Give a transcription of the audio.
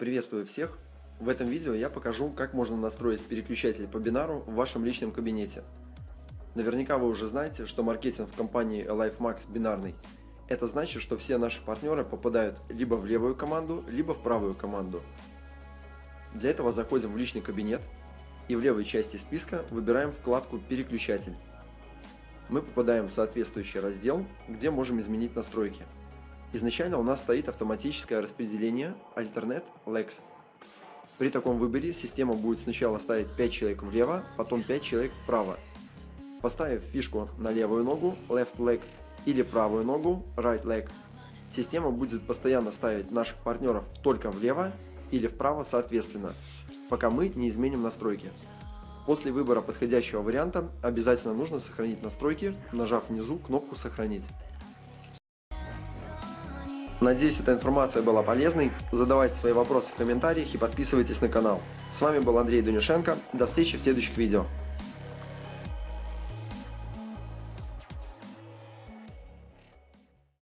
Приветствую всех! В этом видео я покажу, как можно настроить переключатель по бинару в вашем личном кабинете. Наверняка вы уже знаете, что маркетинг в компании LifeMax бинарный. Это значит, что все наши партнеры попадают либо в левую команду, либо в правую команду. Для этого заходим в личный кабинет и в левой части списка выбираем вкладку «Переключатель». Мы попадаем в соответствующий раздел, где можем изменить настройки. Изначально у нас стоит автоматическое распределение Alternate Legs. При таком выборе система будет сначала ставить 5 человек влево, потом 5 человек вправо. Поставив фишку на левую ногу Left Leg или правую ногу Right Leg, система будет постоянно ставить наших партнеров только влево или вправо соответственно, пока мы не изменим настройки. После выбора подходящего варианта обязательно нужно сохранить настройки, нажав внизу кнопку «Сохранить». Надеюсь, эта информация была полезной. Задавайте свои вопросы в комментариях и подписывайтесь на канал. С вами был Андрей Дунишенко. До встречи в следующих видео.